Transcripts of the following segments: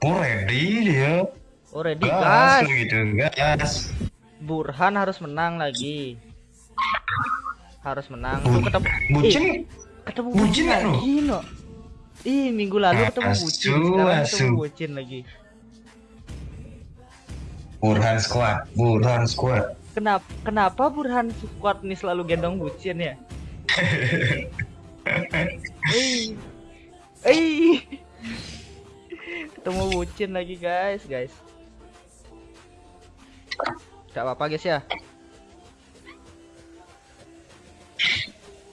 Oh ready dia. Oh ready Gas guys. gitu gas. Burhan harus menang lagi. Harus menang. Bu- Tuh ketemu Bucin Ih, ketemu bucin Bucin lagi no. Ih, minggu lalu ketemu Asu, Bucin, sekarang ketemu asu. Bucin lagi. Burhan Squad, Burhan Squad. Kenapa kenapa Burhan squad nih selalu gendong Bucin ya? Eh. Eh. Ketemu Bucin lagi guys, guys. Gak apa-apa guys ya.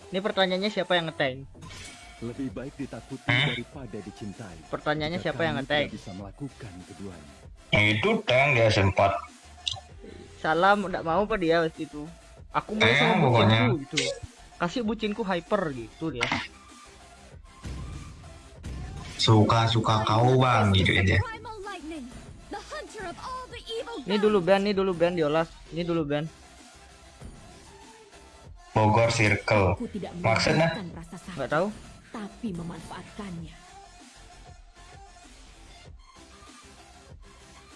Ini pertanyaannya siapa yang ngetank? Lebih baik ditakuti Hmm? daripada dicintai. Pertanyaannya siapa yang tidak bisa melakukan keduanya. Itu tank dia sempat. Salam, enggak mau apa dia waktu itu. Aku mau Eh, sama pokoknya. bucinku gitu. Kasih bucinku hyper gitu dia. Suka-suka kau bang gitu aja. Evil Ini dulu band, ini dulu band diolas. Ini dulu band. Bogor Circle. Maksudnya? Enggak tahu. tapi memanfaatkannya.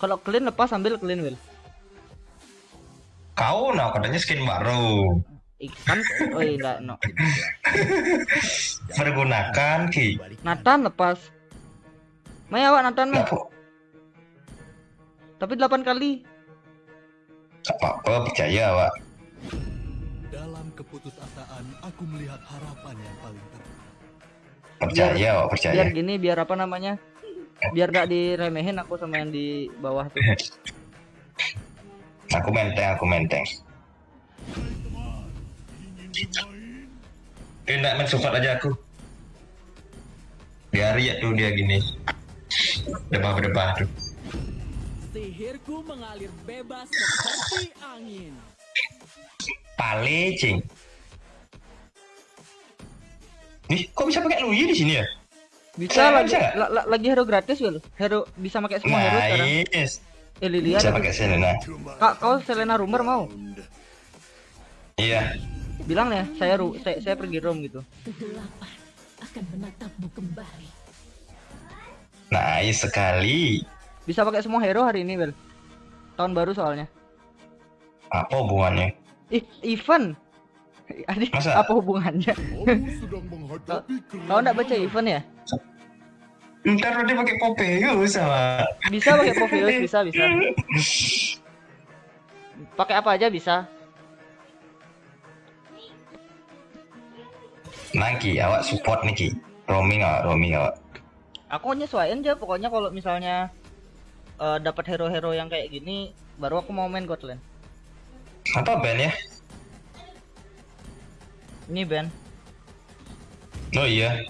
Kalau clean lepas ambil clean will. Kau nah katanya skin baru. Ikan, oh iya enggak, no. Pergunakan ki. Nathan lepas. Maya awak Nathan mah. Nggak Tapi 8 kali. apa-apa percaya pak. Dalam keputusasaan, aku melihat harapan yang paling terbaik. Percaya pak percaya. Biar gini, biar apa namanya? Biar gak diremehin aku sama yang di bawah tuh. Aku menteng, aku menteng. Dia nggak main support aja aku. Biar ya tuh dia gini. Debah-debah tuh. Sihirku mengalir bebas seperti angin. Palicing. Nih, kok bisa pakai Luyi di sini ya? Bisa lagi bisa la- la- lagi hero gratis will. Hero bisa pakai semua hero sekarang. Nice. Eh Lilia Bisa ada pakai Selena. Kak, kau Selena Rumor mau? Iya. Bilang ya, saya ru saya, saya pergi room gitu. Kegelapan akan menatapmu kembali. Nice sekali. Bisa pakai semua hero hari ini, Bel. Tahun baru soalnya. Apa hubungannya? Ih, event. Adik, Masa? apa hubungannya? Kau enggak baca event ya? Ntar dia pakai Popeyes sama. Bisa pakai Popeyes, bisa, bisa. Pakai apa aja bisa. Nangki, awak support nih Ki. Roaming awak, roaming awak. Aku nyesuaiin aja pokoknya kalau misalnya eh, dapat hero-hero yang kayak gini baru aku mau main Godland. Apa band ya? Ini Ben. Oh iya.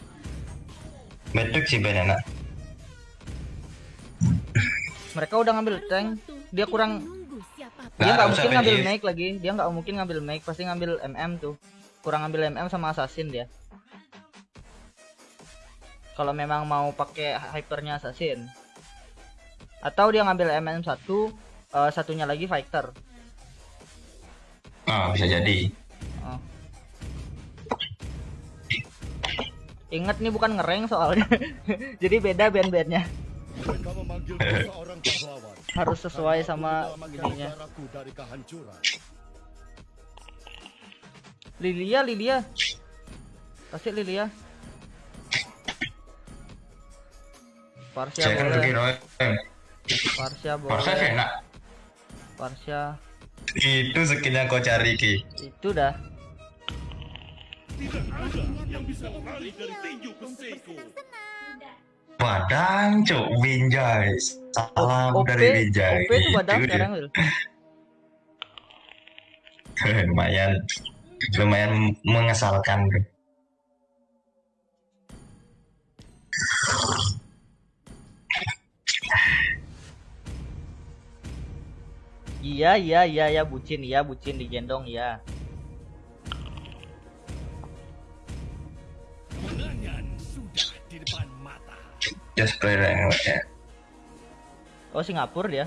Betuk sih band enak. Mereka udah ngambil tank. Dia kurang dia nggak mungkin ngambil make lagi. Dia nggak mungkin ngambil make, pasti ngambil MM tuh. Kurang ngambil MM sama assassin dia. Kalau memang mau pakai hypernya assassin. Atau dia ngambil MM satu, eh, satunya lagi fighter. Ah, bisa jadi. Oh. Ingat nih bukan ngereng soalnya. Jadi beda band-bandnya. Harus sesuai sama ininya. Lilia, Lilia. Kasih Lilia. Parsia boleh. Parsia boleh. enak. Parsia Itu skin yang kau cari Ki. itu dah. Padang cuk Binjai. Salam OP, dari Binjai. OP itu badan Itu dia. sekarang Wil. lumayan lumayan mengesalkan tuh. Iya, iya, iya, ya bucin, iya bucin digendong, iya. Just play ya. Oh Singapura dia.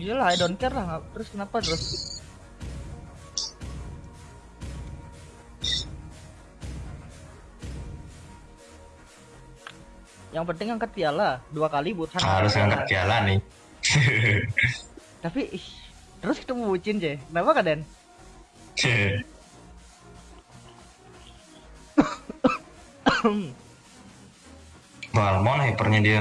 Iyalah, I don't care lah. Terus kenapa terus? Yang penting angkat piala dua kali buat Harus angkat piala nih. Tapi ih, terus ketemu bucin je. Kenapa kaden? Balmon hypernya dia.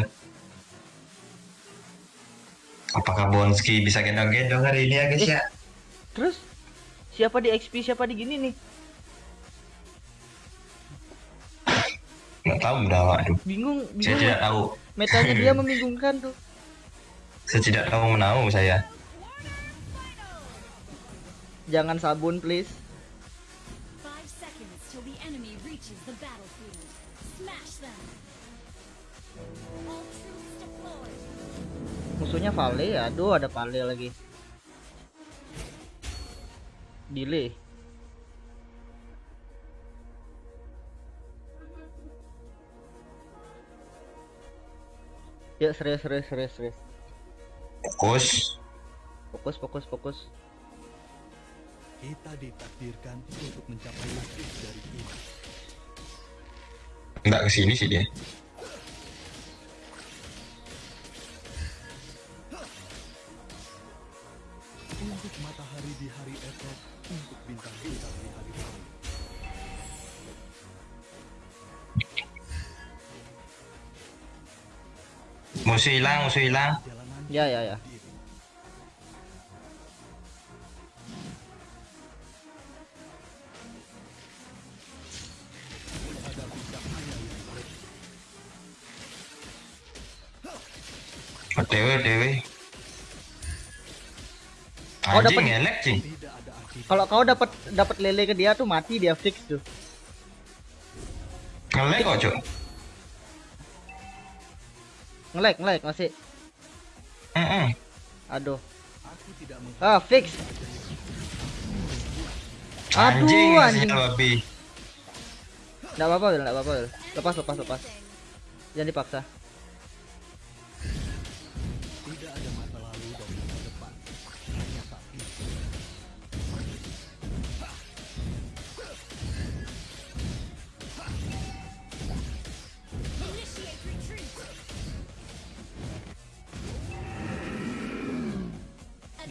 Apakah Bonski bisa gendong-gendong hari ini ya guys ya? Terus siapa di XP siapa di gini nih? Nggak tahu udah waduh. Bingung, Saya bingung. tidak tahu. Metanya dia membingungkan tuh. Saya tidak tahu menahu saya. Jangan sabun please. Musuhnya Vale ya. Aduh, ada Vale lagi. Delay. Ya serius serius serius serius. Fokus. Fokus fokus fokus. Kita ditakdirkan untuk mencapai lebih dari ini. Nggak ke sini sih dia. Di hari esok, untuk bintang-bintang di hari. Musuh hilang, musuh hilang. Ya ya ya. diri. Menghadapi cing. Tidak ada akibat. Kalau kau dapat dapat lele ke dia tuh mati dia fix tuh. Ngelek kok, Cuk. Ngelek ngelek masih. Aduh. Aku tidak meng Ah fix. Aduh, Anjing, anjing. anjing. babi. Enggak apa-apa, enggak apa-apa. Lepas lepas lepas. Jangan dipaksa.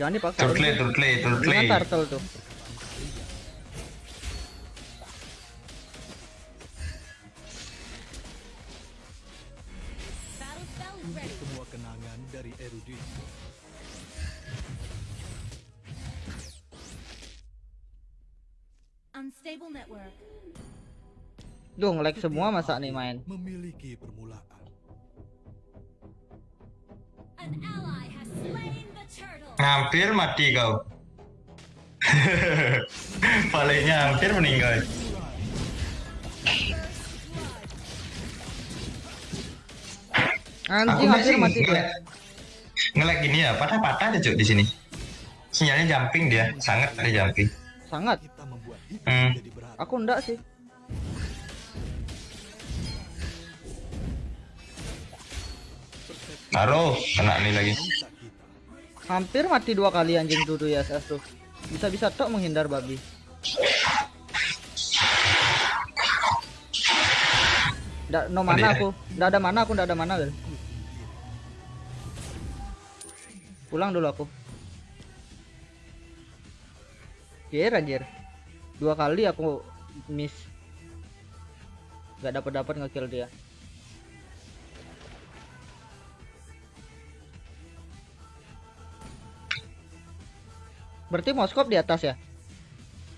Jangan dipaksa. Turtle, turtle, turtle. Dengan turtle tuh. Semua kenangan dari erudit. Unstable network. Duh, semua masa nih main. Hampir mati kau. Palingnya hampir meninggal. Anjing hampir mati dia. ngelek. Ngelek gini ya, patah-patah aja cuk di sini. Sinyalnya jumping dia, sangat ada jumping. Sangat. Kita membuat hidup Hmm. Aku enggak sih. Taruh, kena nih lagi. Hampir mati dua kali anjing tuh tuh ya SS tuh. Bisa-bisa tok menghindar babi. Nggak, no mana aku. Nggak ada mana aku, nggak ada mana, Wil. Pulang dulu aku. Jir anjir. Dua kali aku miss. Gak dapat dapat ngekill dia. Berarti Moskop di atas ya?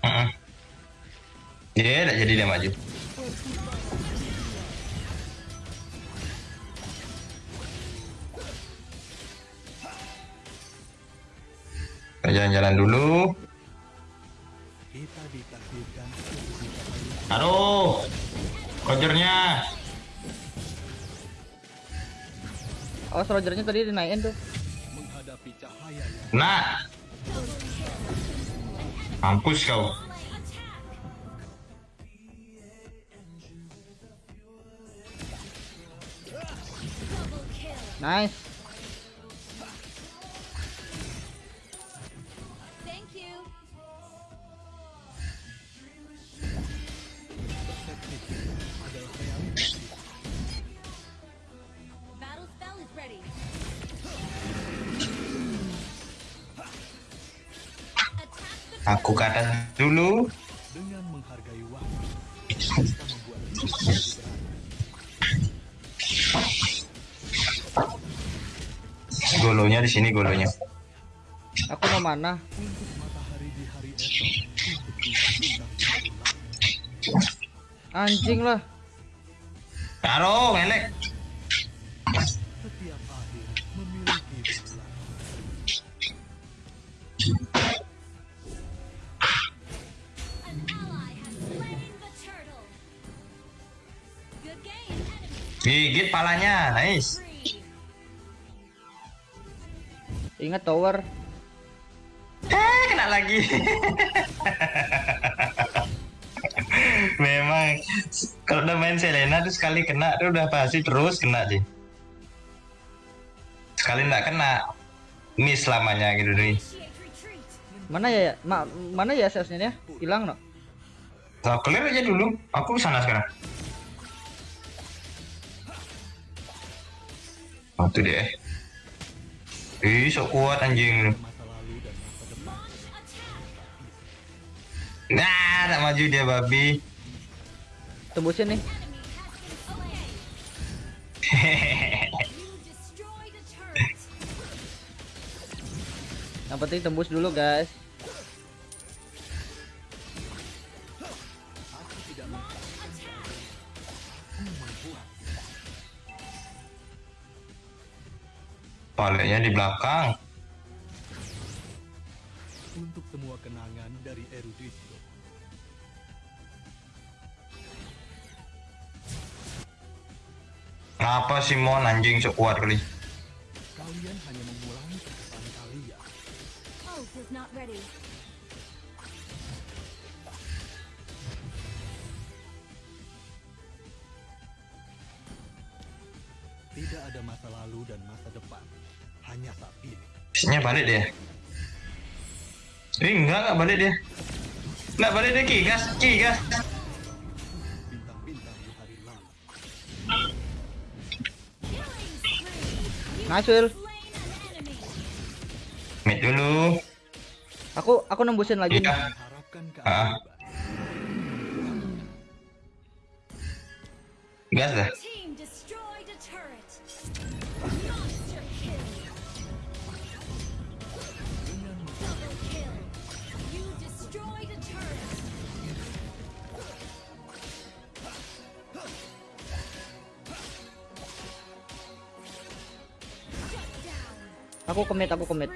Heeh. Dia tidak jadi dia maju. Jalan-jalan dulu. Aduh, kojernya. Oh, rogernya tadi dinaikin tuh. menghadapi cahaya yang Nah, mampus kau. Nice. Aku ke atas dulu. Dengan menghargai waktu, kita membuat. Golonya di sini golonya. Aku mau mana? Untuk matahari di hari Gigit palanya, nice. Ingat tower. Eh, kena lagi. Memang kalau udah main Selena tuh sekali kena tuh udah pasti terus kena sih. Sekali nggak kena, miss lamanya gitu retreat. Mana ya? Ma mana ya salesnya ya? Hilang no? So, clear aja dulu. Aku sana sekarang. Itu deh. Ih, sok kuat anjing. Nah, tak maju dia babi. Tembusin nih. Yang penting tembus dulu guys. Baliknya di belakang. Untuk semua kenangan dari Erudito. Kenapa sih Mon anjing sok kuat kali? Ini. Bisnya balik dia. Eh enggak enggak balik dia. Enggak balik dia kigas, kigas. Nice Will. Enemy. Mid dulu. Aku aku nembusin lagi. Iya. Ah. Gas dah. Commit, aku commit.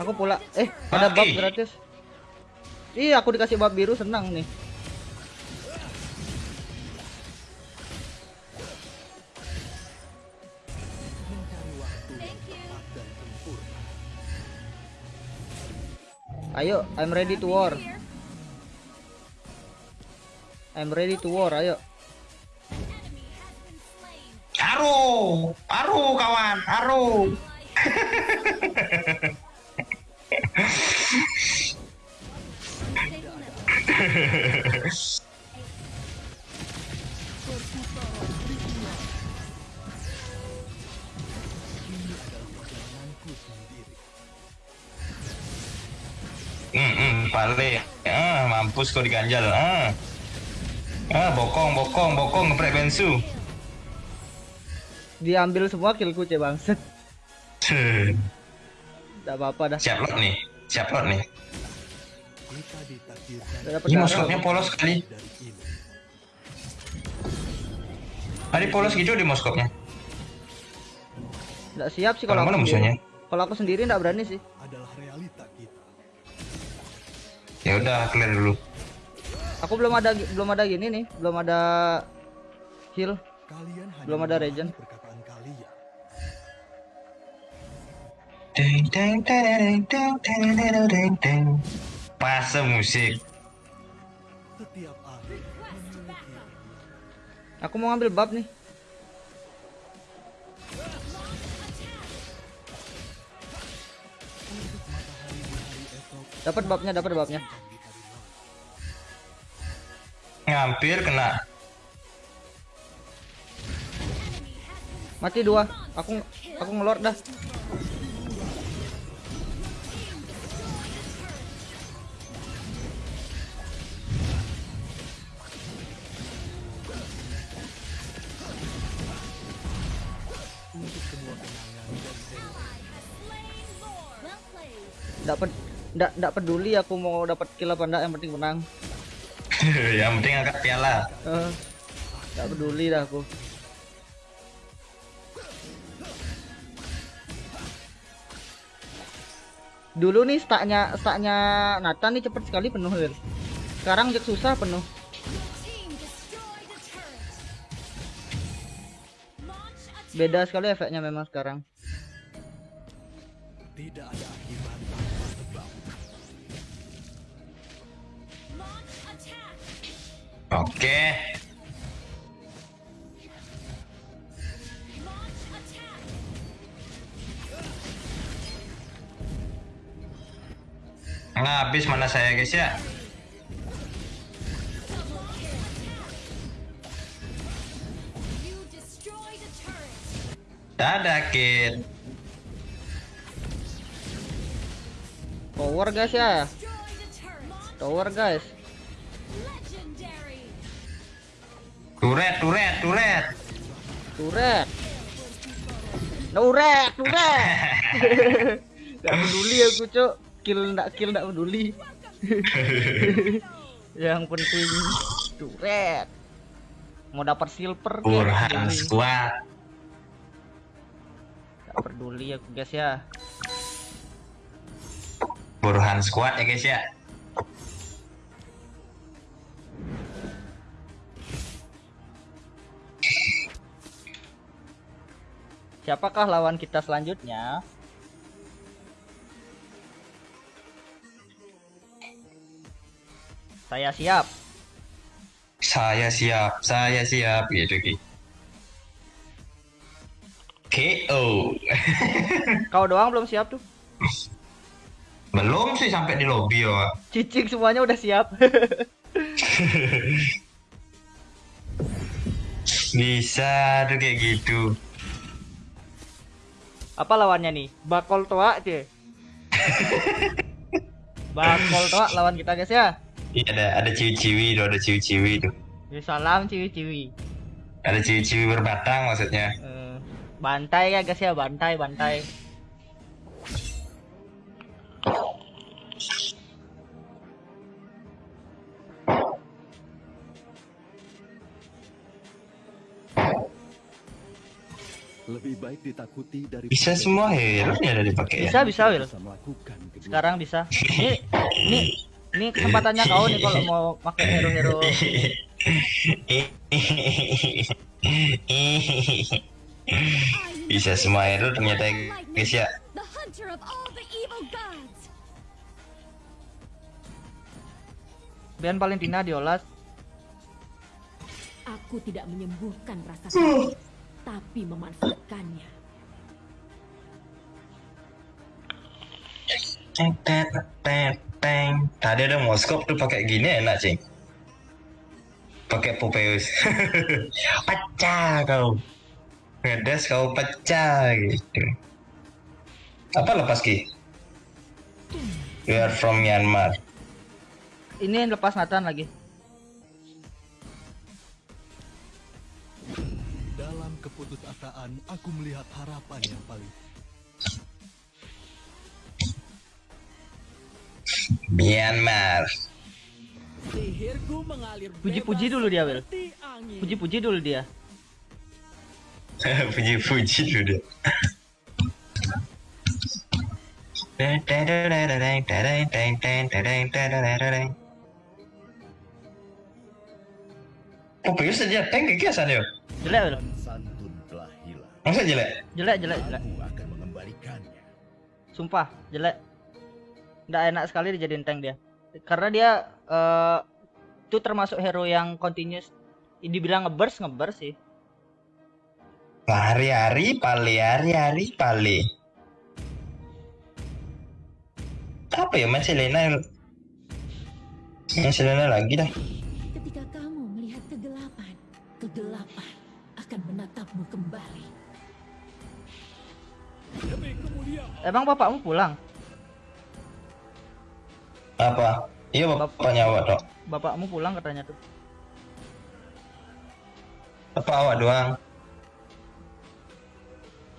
Aku pula. Eh, ada bab gratis. Iya, aku dikasih bab biru senang nih. Ayo, I'm ready to war. I'm ready to war, ayo. Aru, aru kawan, aru. Hmm, hmm, balik. Ah, mampus kau diganjal. Ah. Ah, bokong, bokong, bokong ngeprek bensu. Diambil semua killku cek bangset. Tidak apa-apa dah. Siap lot nih. Siap lot nih. Ini moskopnya polos sekali. Ada polos gitu di moskopnya. Nggak siap sih Kalau kalau mana aku musuhnya? sendiri. Kalau aku sendiri nggak berani sih. adalah realita. Ya udah clear dulu. Aku belum ada belum ada gini nih, belum ada heal. Kalian Belum ada regen. kalian. Pas musik. Aku mau ngambil bab nih. Dapat babnya, dapat babnya. Hampir kena. Mati dua. Aku aku ngelor dah. Well nggak nggak peduli aku mau dapat kill apa enggak yang penting menang. yang penting angkat piala. Nggak peduli dah aku. Dulu nih staknya staknya Nathan nih cepet sekali penuh Wil. Sekarang Jack susah penuh. Beda sekali efeknya memang sekarang. Tidak ada Oke. Nah, habis mana saya guys ya? Dadah kid. Tower guys ya. Tower guys. Turet, turet, turet. Turet. Turet, turet. Gak peduli aku cok. Kill ndak kill ndak peduli. Yang penting turet. Mau dapat silver peduli. squad. Gak peduli aku guys ya. Burhan squad ya guys ya. Siapakah lawan kita selanjutnya? Saya siap. Saya siap, saya siap gitu Ki. KO. Kau doang belum siap tuh. Belum sih sampai di lobby ya. Cicing semuanya udah siap. Bisa tuh kayak gitu. Apa lawannya nih? Bakol toa cie. Bakol toa lawan kita guys ya. Iya ada ada ciwi-ciwi tuh, ada ciwi-ciwi tuh. Ya, salam ciwi-ciwi. Ada ciwi-ciwi berbatang maksudnya. Eh, bantai ya guys ya, bantai bantai. Baik ditakuti dari Bisa semua hero ya ada dipakai ya. Bisa bisa Will. bisa melakukan kedua. Sekarang bisa. Ini ini ini kesempatannya kau nih kalau mau pakai hero-hero. Bisa semua hero ternyata ya, guys ya. Bian Valentina diolas. Aku tidak menyembuhkan rasa sakit, tapi memanfaatkannya. Teng, teng, teng, teng. Tadi ada Moskop tuh pakai gini enak cing. Pakai Popeus. pecah kau. Ngedes kau pecah gitu. Apa lepas ki? We are from Myanmar. Ini yang lepas Nathan lagi. Keputusasaan, aku melihat harapan yang paling Myanmar. Puji-puji dulu dia, Will. Puji-puji dulu dia. Puji-puji dulu dia. Popeus aja tank kekiasan ya? Jelek. Masa jelek? Jelek jelek jelek. Aku akan mengembalikannya. Sumpah, jelek. Nggak enak sekali dijadiin tank dia. Karena dia eh itu termasuk hero yang continuous dibilang ngeburst ngeburst sih. Hari-hari pali, hari-hari pali. Apa ya main Selena? Main Selena lagi dah. Ketika kamu melihat kegelapan, kegelapan akan menatapmu kembali. Emang bapakmu pulang? Apa? Iya bapaknya awak dok. Bapakmu pulang katanya tuh. Apa awak doang?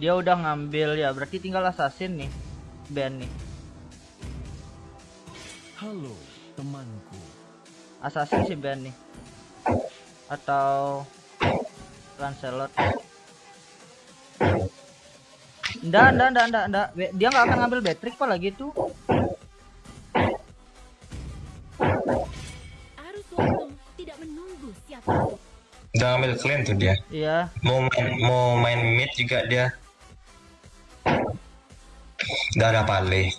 Dia udah ngambil ya, berarti tinggal assassin nih. Ben nih. Halo temanku Assassin si Ben nih. Atau Lancelot. Nggak, nggak, nggak, nggak, nggak. Dia nggak akan ngambil Beatrix apa lagi tuh. Arus tidak menunggu siapa. Udah ambil clean tuh dia. Iya. Mau main mau main mid juga dia. Udah ada pale.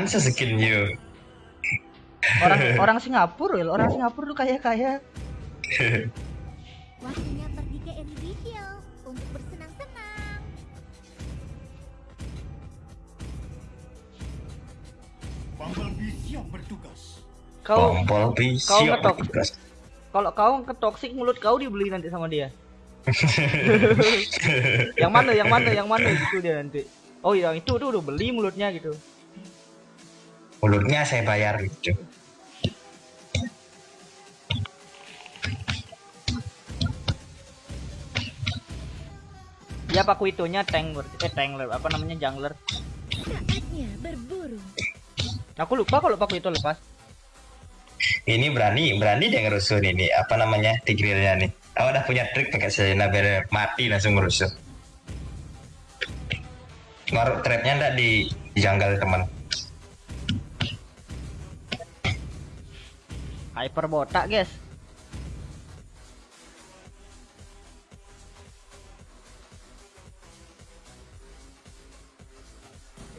Jangan sesekin you. Orang orang Singapura, Wil. Orang Singapura tuh kaya-kaya. Waktunya pergi ke Envy Hill untuk bersenang-senang. Kau Kompol kau siap ngetok. bertugas. kalau kau ke toxic mulut kau dibeli nanti sama dia. yang mana, yang mana, yang mana gitu dia nanti. Oh, yang itu tuh udah beli mulutnya gitu. Mulutnya saya bayar gitu. Ya paku itunya tank berarti. eh tank apa namanya jungler. Saatnya berburu. Aku lupa kalau paku itu lepas. Ini berani, berani dia ngerusuh ini. Apa namanya? Tigrilnya nih. Awak udah punya trik pakai Selena biar mati langsung ngerusuh. Ngaruh trapnya ndak di jungle teman. Hyper botak, guys.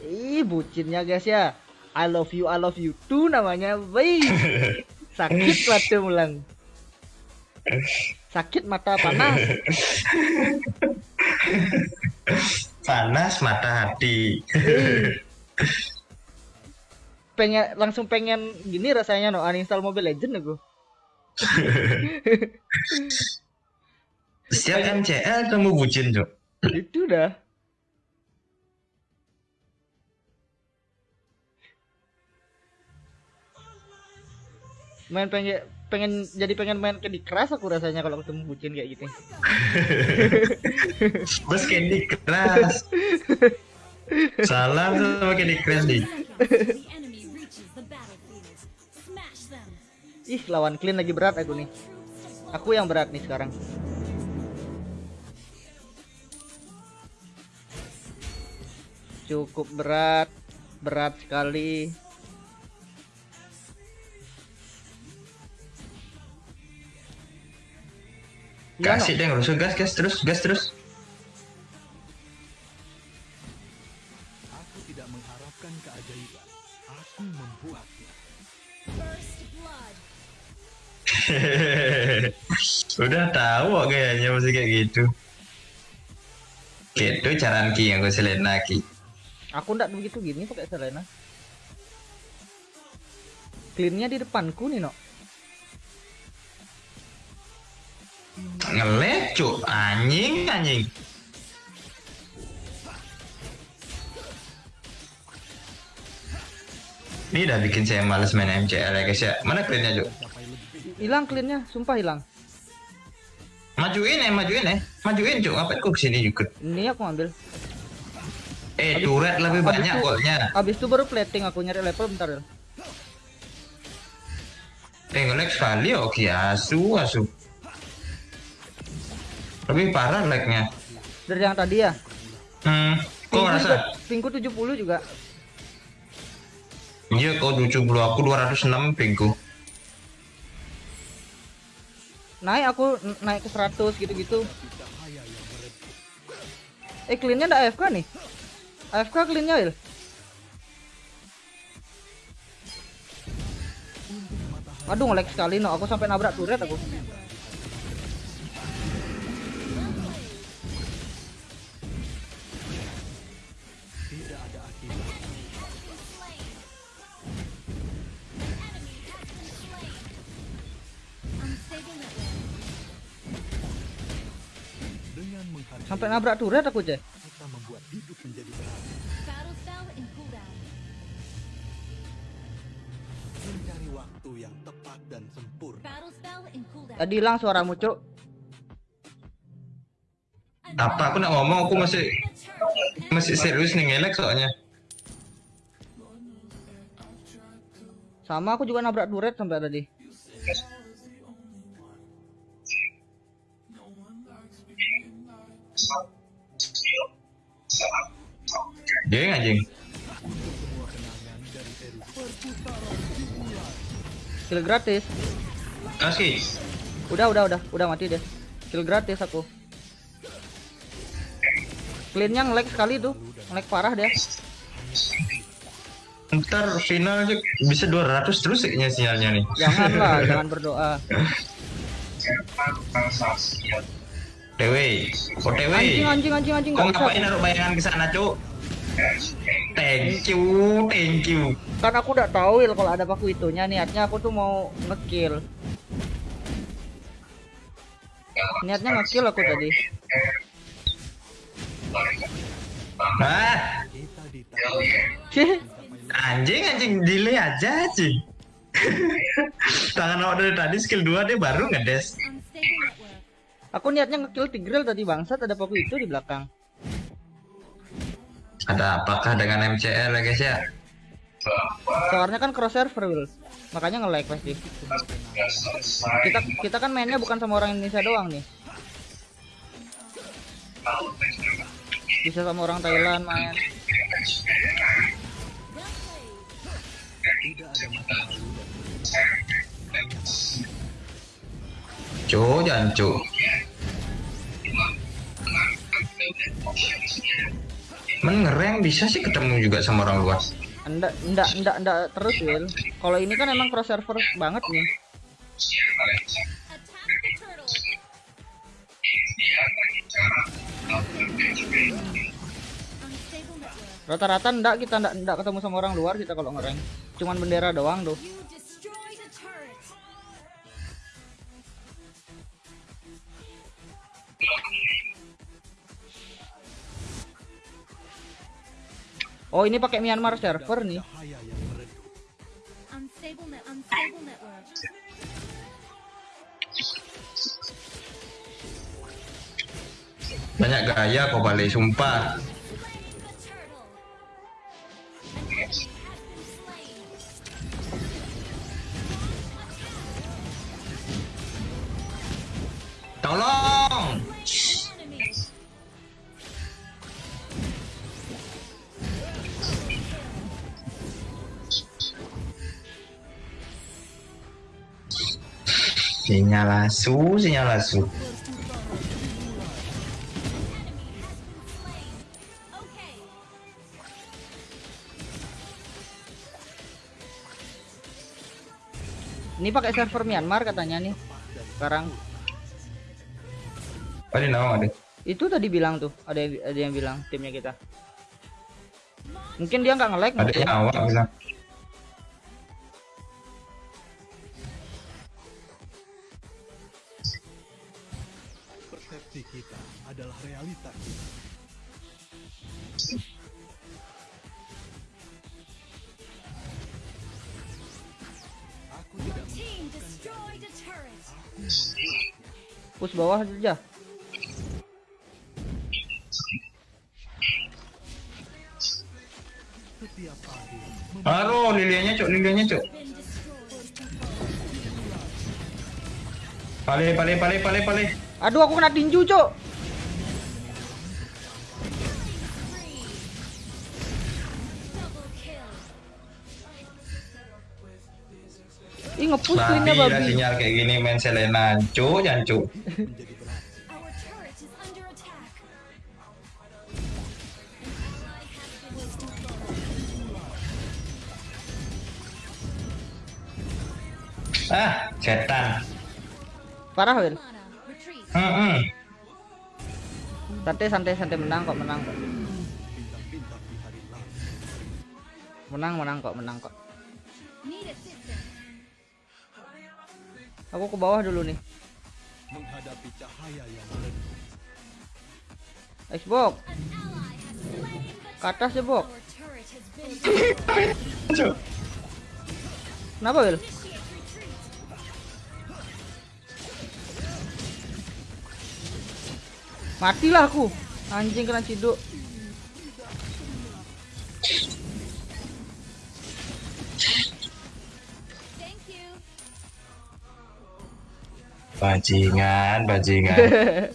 Ih, bucinnya guys ya. I love you, I love you too namanya. Wih. Sakit mata mulang. Sakit mata panas. Panas mata hati. Pengen langsung pengen gini rasanya no uninstall Mobile Legend aku. Setiap MCL kamu bucin, Cuk. Itu dah. Main pengen pengen jadi pengen main Candy Crush aku rasanya kalau ketemu bucin kayak gitu. Bos Candy Crush. Salah sama Candy Crush nih. Ih, lawan clean lagi berat aku nih. Aku yang berat nih sekarang. Cukup berat, berat sekali. Iya. Kasih deh ngerusuh gas, gas terus, gas terus. Aku tidak mengharapkan keajaiban Aku membuatnya First blood. Udah tahu kok kayaknya masih kayak gitu. Gitu cara Ki yang gue Selena Ki. Aku ndak begitu gini pakai Selena. Cleannya di depanku nih, no. Ngelet cuk, anjing anjing. Ini udah bikin saya males main MCL ya guys ya. Mana cleannya cuk? Hilang cleannya, sumpah hilang. Majuin ya, majuin ya. Majuin cuk, ngapain kok ke sini juga? Ini aku ambil. Eh, turret lebih habis banyak itu- golnya. Abis itu baru plating aku nyari level bentar ya. Eh, nge-lag sekali oke asu, asu. Lebih parah lagnya. Dari yang tadi ya. Hmm, kok ngerasa? pingku 70 juga. Iya, kau 70, aku 206 pingku. Naik aku naik ke 100 gitu-gitu. Eh cleannya ada AFK nih. AFK cleannya Il. Aduh ngelag sekali no, aku sampai nabrak turret aku. Dengan Sampai nabrak turret aku, Ceh. kita membuat hidup menjadi terang. Battle spell in cooldown. Mencari waktu yang tepat dan sempurna. Battle spell in cooldown. Tadi hilang suaramu, Cuk. Apa aku nak ngomong aku masih masih serius nih ngelek soalnya. Sama aku juga nabrak turret sampai tadi. Geng anjing. Kill gratis. Kasih. Udah, udah, udah, udah mati deh. Kill gratis aku. Cleannya nge-lag sekali tuh. Nge-lag parah dia. Ntar final aja bisa 200 terus kayaknya sinyalnya nih. Janganlah, jangan berdoa. TW. OTW. Anjing, anjing, anjing, anjing. Kau Gak bisa. ngapain naruh bayangan ke sana, Cuk? Thank you, thank you. Kan aku udah tahu Il kalau ada paku itunya niatnya aku tuh mau ngekill. Niatnya ngekill aku tadi. Ah, Cih, anjing anjing delay aja anjing. Tangan awak dari tadi skill 2 dia baru ngedes. Aku niatnya ngekill Tigreal tadi bangsat ada paku itu di belakang. Ada apakah dengan MCL ya guys ya? Soalnya kan cross server Will. Makanya nge-lag pasti. Kita kita kan mainnya bukan sama orang Indonesia doang nih. Bisa sama orang Thailand main. Cuk, jangan cuk. Men ngereng bisa sih ketemu juga sama orang luar. Enggak, enggak, enggak, enggak terus Will. Kalau ini kan emang cross server banget nih. Rata-rata enggak kita enggak, enggak ketemu sama orang luar kita kalau ngereng. Cuman bendera doang tuh. You Oh, ini pakai Myanmar server nih. Banyak gaya kau balik, sumpah. Slain Sinyal asu, sinyal asu. Ini pakai server Myanmar katanya nih. Sekarang Ada nama ada. itu tadi bilang tuh, ada yang, ada yang bilang timnya kita. Mungkin dia nggak nge-lag Ada yang awak bilang. Kita. Aku tidak push bawah aja. Aduh, lilianya cuk, lilianya destroyed. Pale, pale, pale, pale, pale. Aduh, aku kena tinju, Cok. Ngepush Babi cleannya lah babi. sinyal kayak gini main Selena. Under attack. Ah, setan. Parah retreat. Hmm, hmm. Santai santai santai menang kok menang kok. Menang menang kok menang kok. Aku ke bawah dulu nih. Menghadapi cahaya yang the ke atas ya, Bok. Kenapa, retreat. Matilah aku. Anjing kena ciduk. Bajingan, bajingan.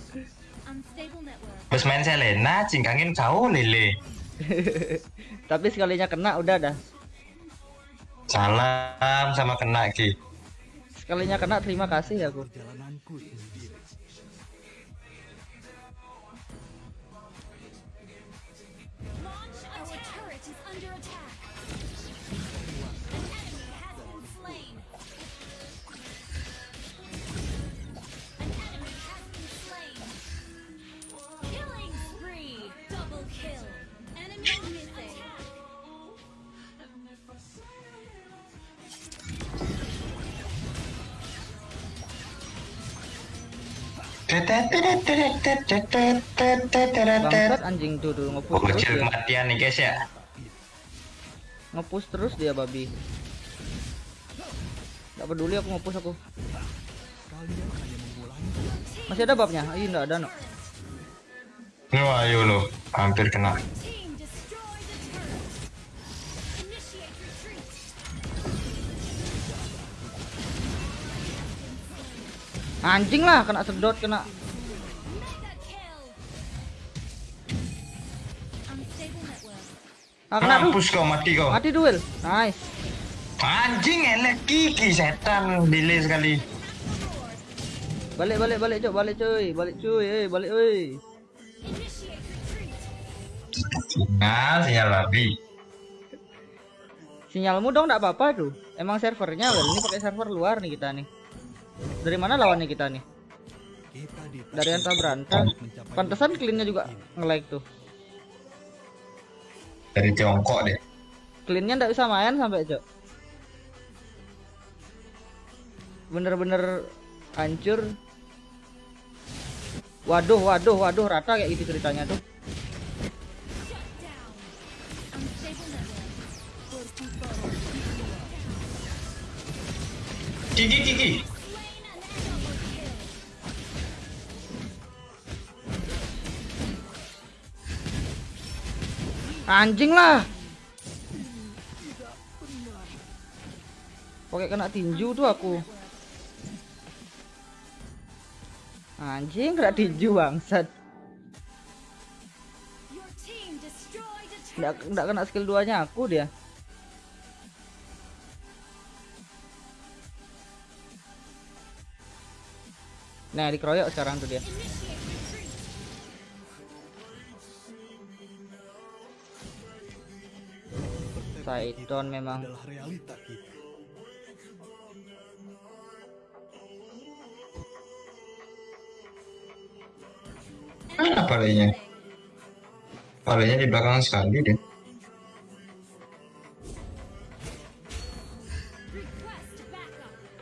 Terus main Selena, cingkangin kau lele. Tapi sekalinya kena udah dah. Salam sama kena ki. Sekalinya kena terima kasih ya aku. Bangsat anjing tuh tuh ngepush terus dia. kematian nih guys ya. Ngepush terus dia babi. Gak peduli aku ngepush aku. Masih ada babnya? Ih enggak ada no. Wah, ayo lo, hampir kena. Anjing lah kena sedot kena. Ah kena. Mampus kau mati kau. Mati duel. Nice. Anjing elek kiki setan delay sekali. Balik balik balik cok balik cuy. Balik cuy. Eh balik oi. Retreat. Sinyal, babi. Sinyalmu dong enggak apa-apa tuh. Emang servernya Wel. Ini pakai server luar nih kita nih. Dari mana lawannya kita nih? Dari Anta Beranta. Pantesan cleannya juga nge-lag tuh. Dari Tiongkok deh. Cleannya nggak bisa main sampai cok. Bener-bener hancur. Waduh, waduh, waduh, rata kayak gitu ceritanya tuh. Shut down. Anjing lah. Pakai kena tinju tuh aku. Anjing kena tinju bangsat. Nggak, nggak kena skill 2 nya aku dia. Nah, dikeroyok sekarang tuh dia. Saiton memang. adalah realita kita. Mana palenya? Palenya di belakang sekali deh.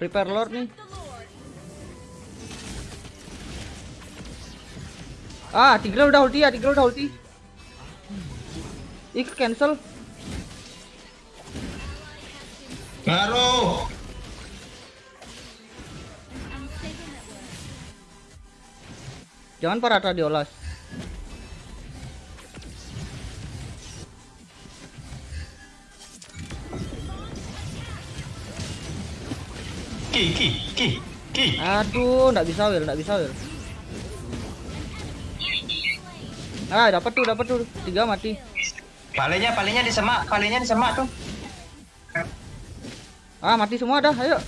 Prepare Lord nih. Ah, Tigreal udah ulti ya, Tigreal udah ulti. Ih, cancel. Network. Jangan Parata diolas. Ki ki ki ki. Aduh, nggak bisa Will, nggak bisa Will. Ah, dapat tuh, dapat tuh. Tiga mati. Palenya palenya disemak, palenya disemak tuh. Ah, mati semua dah. Ayo.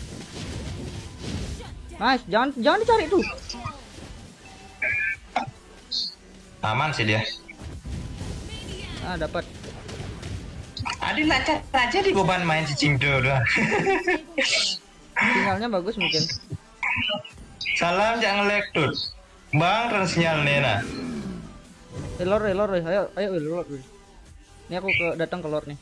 Nice, jangan jangan dicari tuh. Aman sih dia. Ah, dapat. Adi lancar aja di beban main cicing doang. Sinyalnya bagus mungkin. Salam jangan lag tuh. Bang terus sinyal Nena. Eh, lor, eh, lor, eh. ayo, ayo, lor. eh. Ini aku ke datang ke lor nih.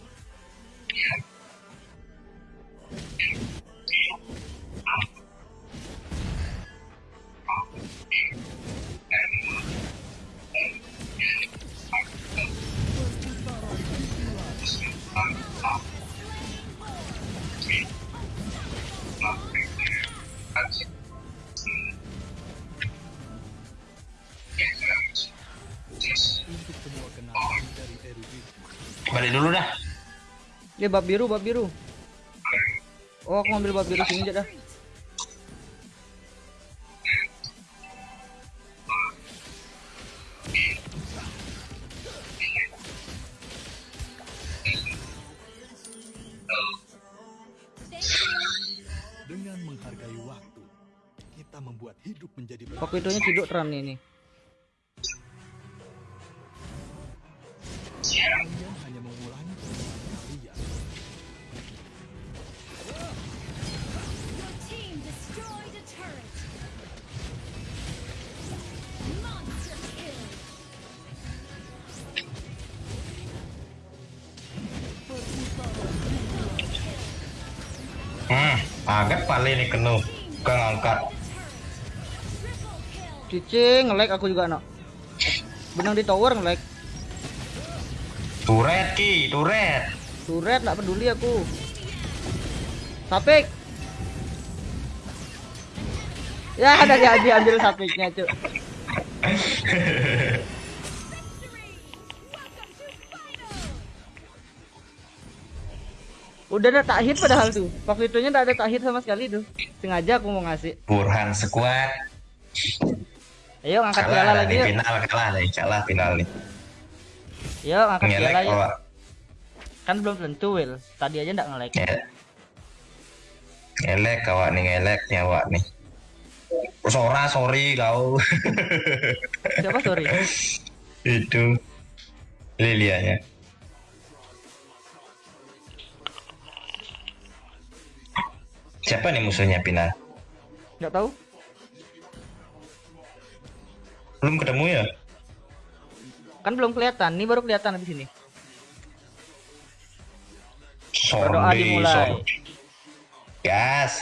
Balik dulu dah. Eh, bab biru, bab biru. Oh, aku ngambil bab biru sini aja dah. dengan menghargai waktu, kita membuat hidup menjadi Waktu itunya ciduk teran ini kenu. Bukan ngangkat. Cicing, nge-lag aku juga, no. Benang di tower nge-lag. Turet ki, turet. Turret nggak peduli aku. Sapik. Ya, ada dia diambil sapiknya, Cuk. Udah ada tak hit padahal tuh. Waktu itunya nggak ada tak hit sama sekali tuh. Sengaja aku mau ngasih. Burhan sekuat. Ayo ngangkat piala Kalah lagi yuk. final, kalah nih, kalah final nih. Yuk ngangkat piala Ngelek kok. Kan belum tentu, Will. Tadi aja nggak nge-lag. Nge- Ngelek kawak nih, ngelek nih awak nih. Sora, sorry kau. Siapa sorry? Itu Lilianya. Siapa nih musuhnya Pina? Nggak tahu. Belum ketemu ya? Kan belum kelihatan. Ini baru kelihatan di sini. Berdoa dimulai. sorry. Gas.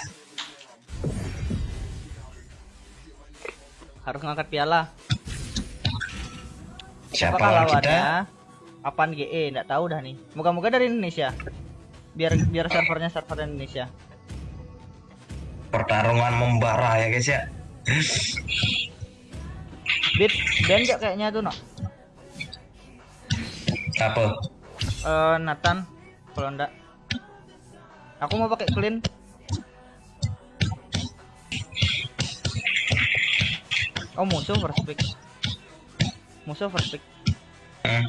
Harus ngangkat piala. Siapa lawan kita? Apaan GE? Nggak tahu dah nih. Moga-moga dari Indonesia. Biar biar servernya server Indonesia. Pertarungan membara ya guys ya. Bit dan kayaknya tuh no. Apa? Eh Nathan kalau enggak. Aku mau pakai clean. Oh musuh first pick. Musuh first pick. Hmm.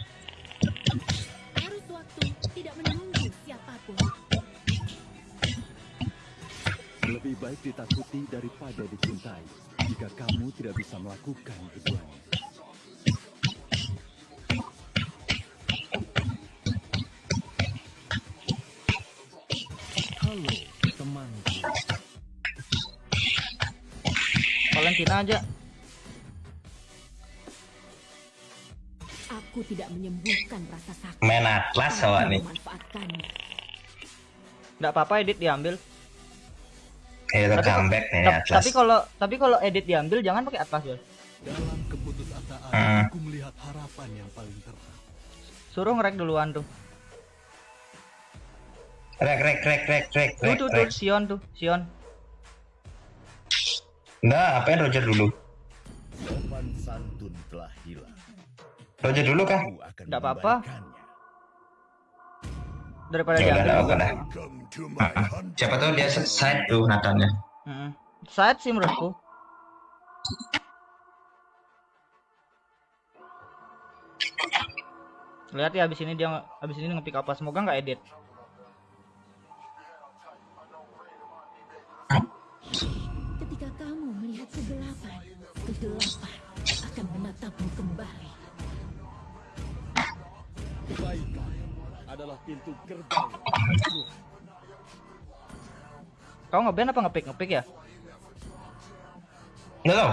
Lebih baik ditakuti daripada dicintai. Jika kamu tidak bisa melakukan keduanya. Halo, temanku. Valentina aja. Aku tidak menyembuhkan rasa sakit. Main atlas awak nih. memanfaatkannya. Nggak apa-apa edit diambil. Ya Tapi- comeback nih atlas. Tapi kalau tapi kalau edit diambil jangan pakai atlas ya. Dalam keputusasaan, Hmm. aku melihat harapan yang paling terang. Suruh ngerek duluan tuh. Rek rek rek rek rek Tuh rek tuh tuh rek. Sion tuh, Sion. Nah, apain Roger dulu? Sopan santun telah hilang. Roger dulu kah? Aku akan Nggak apa-apa daripada ya udah lah, udah. Siapa tahu dia side tuh Nathan. Hmm. Side sih menurutku. Lihat ya habis ini dia habis ini ngepick apa semoga nggak edit. Ketika kamu melihat kegelapan, kegelapan akan menatapmu kembali. Baiklah adalah pintu gerbang. Kau ngeban apa ngepick ngepick ya? Nggak tahu.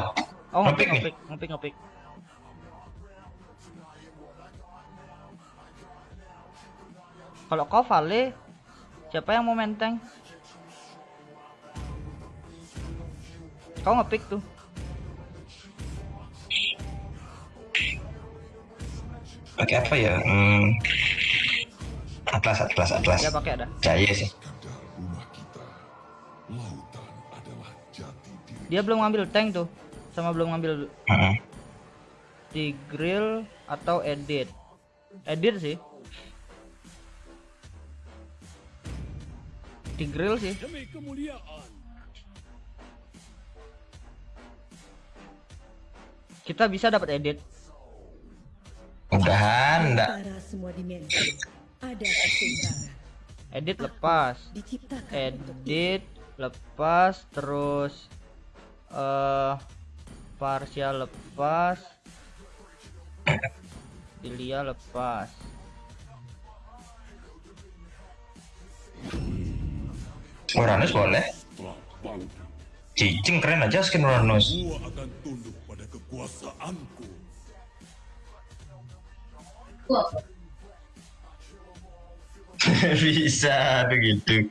Oh ngepick ngepick ngepick ngepick. Kalau kau Vale, siapa yang mau menteng? Kau ngepick tuh. Pakai apa ya? Hmm. Atlas, atlas, atlas. Ya pakai ada. Jaya sih. Dia belum ngambil tank tuh, sama belum ngambil Heeh. di grill atau edit. Edit sih. Di grill sih. Demi kemuliaan. Kita bisa dapat edit. Mudahan enggak. Ada keseimbangan. Edit lepas. Edit lepas terus eh parsial lepas Ilia lepas Uranus boleh. Cicing keren aja skin Uranus. Akan tunduk pada kekuasaanku. Bisa begitu.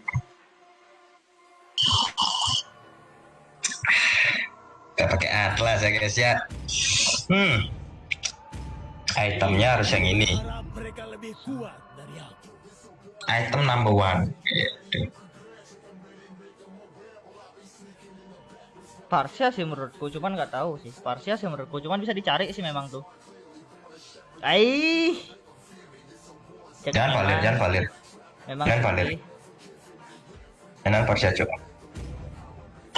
Gak pakai atlas ya guys ya. Hmm. Itemnya harus yang ini. Item number one. Gitu. Parsia sih menurutku cuman nggak tahu sih Parsia sih menurutku cuman bisa dicari sih memang tuh Aih Jangan valir, jangan valir. Memang sih. valir. Enak Parsia coba.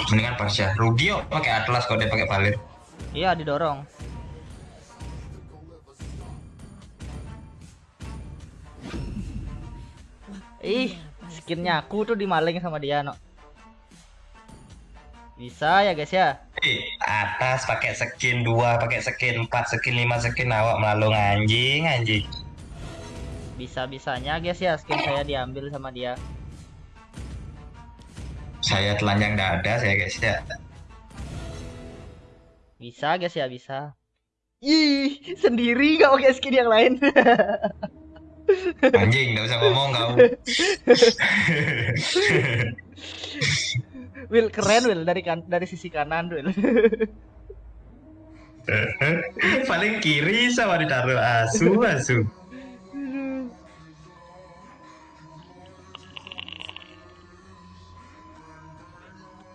Mendingan Parsia. Rugi yuk pakai atlas kalau dia pakai valir. Iya didorong Ih, skinnya aku tuh dimaling sama dia, no. Bisa ya guys ya. Eh, atas pakai skin 2, pakai skin 4, skin 5, skin awak melalung anjing, anjing. Bisa-bisanya guys ya skin saya diambil sama dia. Saya telanjang dada saya guys ya. Bisa guys ya, bisa. Ih, sendiri gak pakai skin yang lain. Anjing, nggak usah ngomong kau. Will keren Will dari kan dari sisi kanan Will. Paling kiri sama ditaruh asu, asu.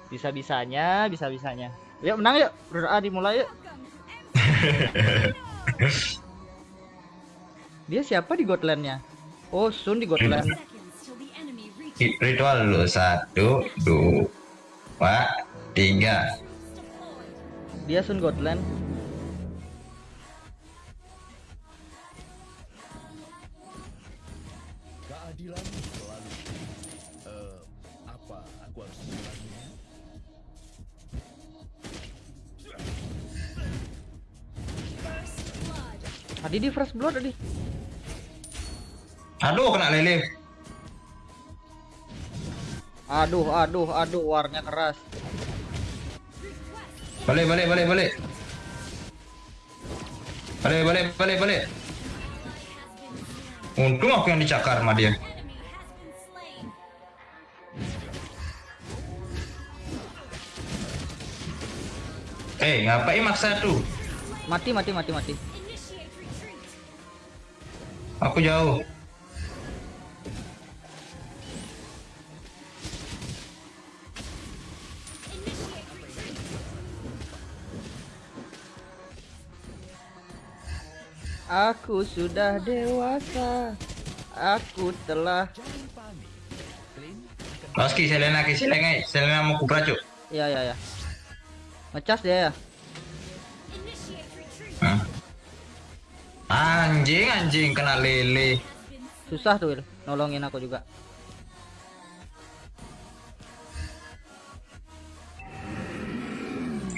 Bisa-bisanya, bisa-bisanya. Yuk menang yuk, berdoa dimulai yuk. Dia siapa di Gotlandnya? Oh, Sun di Gotland. Ritual dulu satu, dua, tiga. Dia Sun Gotland. Tadi di First Blood tadi. Aduh, kena lele. Aduh, aduh, aduh, warnya keras. Balik, balik, balik, balik. Balik, balik, balik, balik. Untung aku yang dicakar sama dia. Eh, ngapain maksa tuh? Mati, mati, mati, mati. Aku jauh. Aku sudah dewasa. Aku telah Loski, Selena, Selena, Selena mau kubra cuk. Ya ya ya. Ngecas dia ya. Anjing, anjing kena lele. Susah tuh. Nolongin aku juga.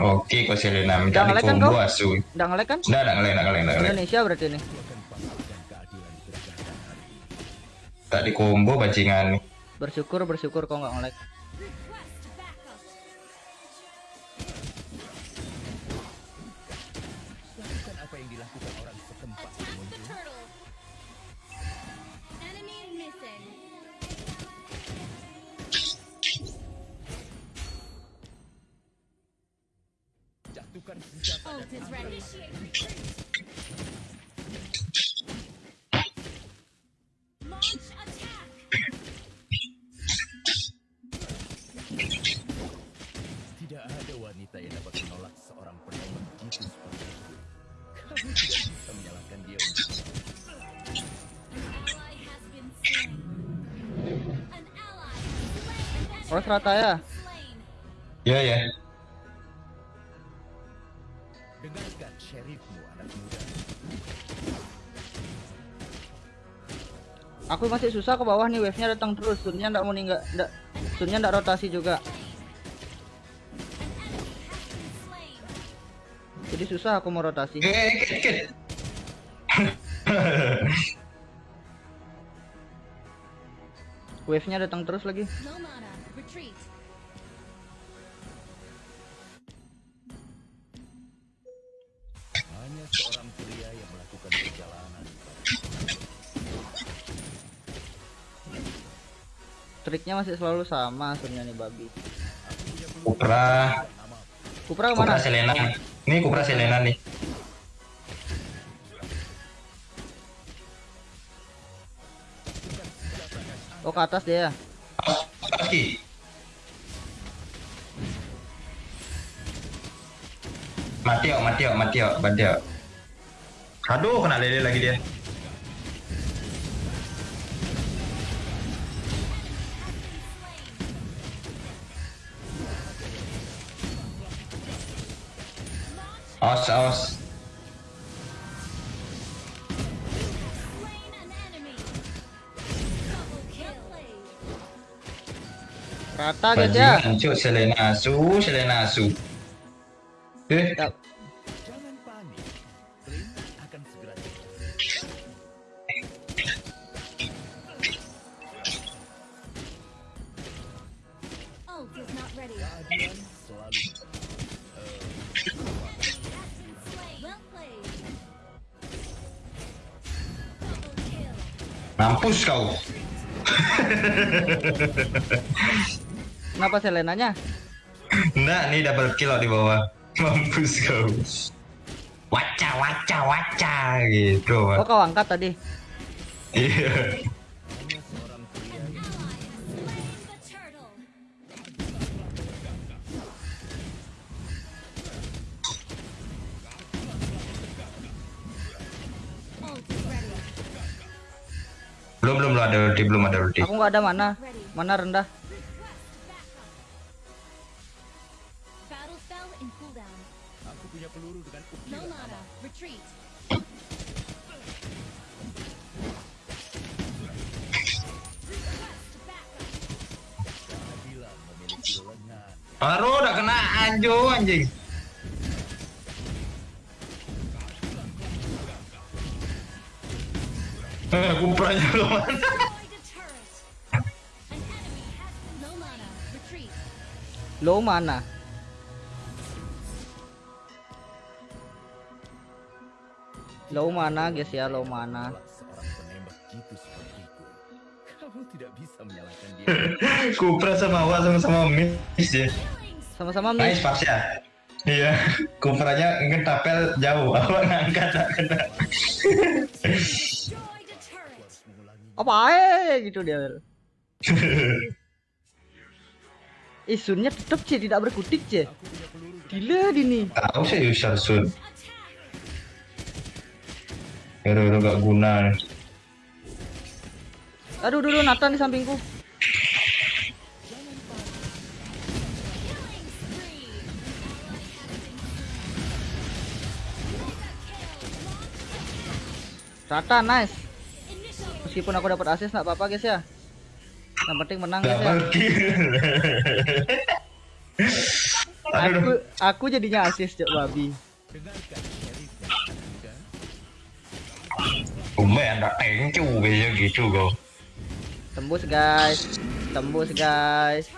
Oke, kok Selena minta nge-lag kan dikombo kau? asu. Udah ngelek kan? Udah, udah ngelek, udah ngelek. Indonesia berarti ini. Tak di combo bajingan nih. Bersyukur bersyukur kau nggak nge-lag. Request serata ya. slain. Ya ya. dengarkan syarifmu anak muda. Aku masih susah ke bawah nih wave-nya datang terus. Sunnya nggak mau ninggal, nggak Sunnya nggak rotasi juga. Jadi susah aku mau rotasi. Eh, kit, kit. Wave-nya datang terus lagi. No mana. Retreat. Hanya seorang pria yang melakukan perjalanan. Triknya masih selalu sama Sunnya nih babi. Kupra, Kupra Kupra ke mana? Selena. Ini Kupra Selena nih. Oh ke atas dia. Lagi. Mati ok, mati ok, mati ok, bantu ok. Aduh, kena lele lagi dia. Awas, awas. Ready. Keadilan selalu Slain. Well played. Double kill. mampus kau. Kenapa Selenanya? Enggak, nih double kill di bawah. Mampus kau. Waca, waca, waca gitu. Oh kau angkat tadi. Iya. belum, belum ada ulti, belum ada ulti. Aku nggak ada mana. Mana rendah. No mana. Retreat. Baru udah kena anjo anjing. Eh, kupranya belum mana? Destroyed a Low mana guys ya, low mana. Kamu tidak bisa menyalahkan dia. Kupra sama Wak sama-sama miss ya. Sama-sama Nice miss. pas ya. Iya, kupranya ngentapel jauh, awak ngangkat tak kena. Apa aja gitu dia. Isunnya tetap sih tidak berkutik sih. Gila ini. Tahu sih user sun. Attack. Hero hero gak guna. Aduh, dulu Nathan di sampingku. Rata nice. Meskipun aku dapat assist nggak apa-apa guys ya. Yang penting menang guys ya. Aduh, Aku aku jadinya assist cok babi. Umbe anda tengcu kayak gitu kau. Tembus guys. Tembus guys.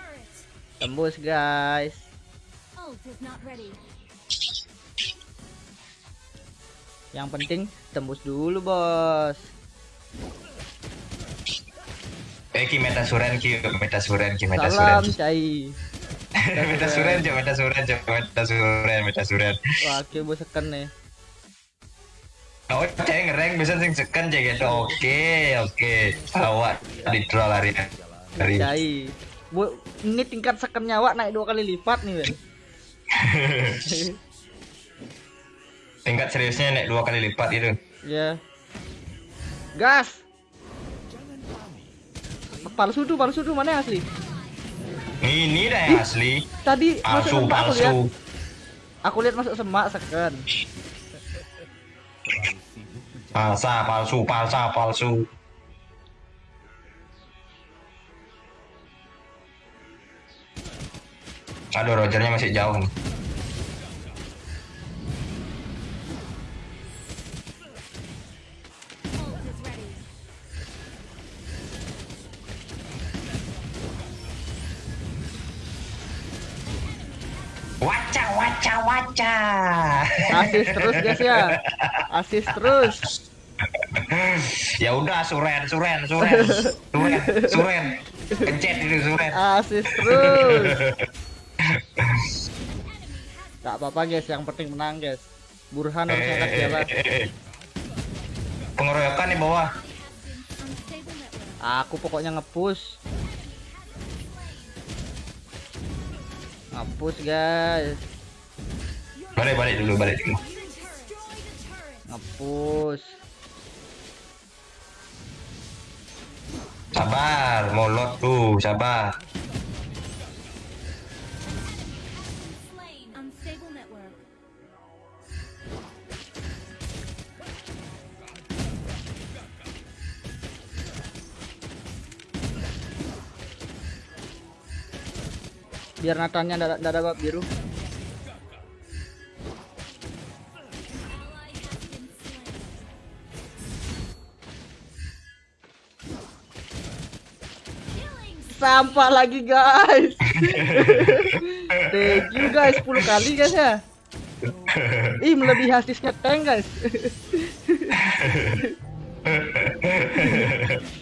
Tembus guys. Yang penting tembus dulu, Bos. Eh, ki meta suren, ki meta suren, ki meta Salam, suren. Cai. meta suren, cok, meta suren, cok, meta suren, meta suren. Wah, oke bos nih. Oh, cek ngereng bisa sing seken cek gitu. Oke, oke. Awak di draw lari. Cai. Bu, ini tingkat seken nyawa naik dua kali lipat nih, Ben. Tingkat seriusnya naik dua kali lipat itu. Ya. Gas. Palsu tuh, palsu tuh mana asli? Ini dah yang asli. Tadi masuk Palsu, semak aku lihat. palsu. Aku lihat masuk semak seken. Palsa, palsu, palsa, palsu. Aduh, Rogernya masih jauh nih. Waca, waca, waca. Asis terus guys ya. Asis terus. ya udah, suren, suren, suren, suren, suren. Pencet itu suren. Asis terus. Gak apa-apa guys, yang penting menang guys. Burhan harus angkat jalan. Pengeroyokan di bawah. Aku pokoknya ngepush. Ngepush guys. Balik, balik dulu, balik dulu. Ngepush. Sabar, molot tuh, sabar. Biar Natannya nggak nggak ada bab biru. Sampah lagi guys. Thank you guys 10 kali guys ya. Ih melebihi asisnya tank guys.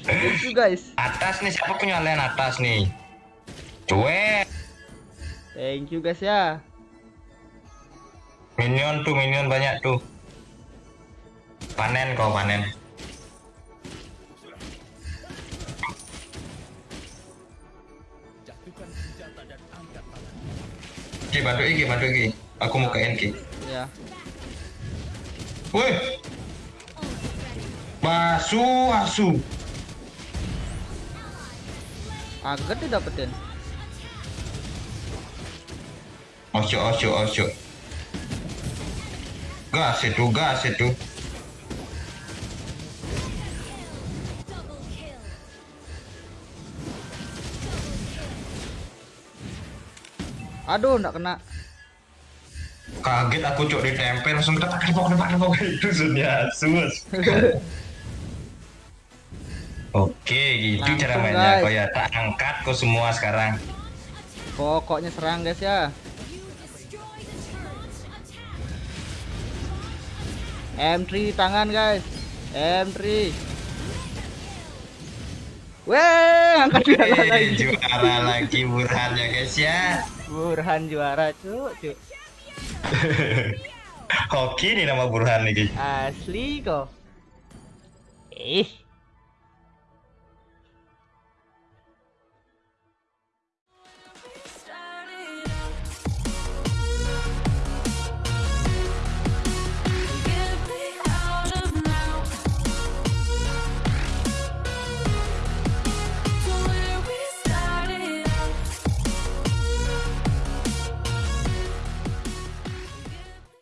Thank you guys. Atas nih, siapa punya lane atas nih? Cuek. Thank you guys ya. Minion tuh, minion banyak tuh. Panen kau panen. Ki, bantu Iki, bantu Iki. Aku mau ke Enki. Ya. Woi, basu, asu. Agak didapetin. Osyo, osyo, osyo. Gas itu, gas itu. Aduh nggak kena. Kaget aku cok ditempel langsung tepak tepak tepak tepak itu sudah sus. Oke, gitu Langsung, cara mainnya. Kau ya tak angkat kau semua sekarang. Pokoknya serang guys ya. M3 di tangan guys. M3. Weh, angkat juara Eh, lagi. juara lagi Burhan ya guys ya. Burhan juara cuk, cuk. Hoki nih nama Burhan nih guys. Asli kok. Ih,